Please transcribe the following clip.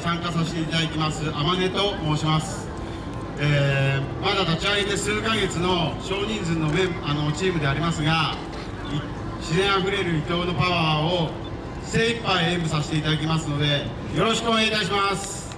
参加させていただきます天音と申します、えー、まだ立ち上げて数ヶ月の少人数のメンあのチームでありますが自然あふれる伊藤のパワーを精一杯演舞させていただきますのでよろしくお願いいたします。